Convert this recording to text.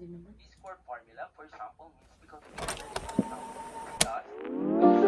Din naman. This core formula, for example, means because of the thus,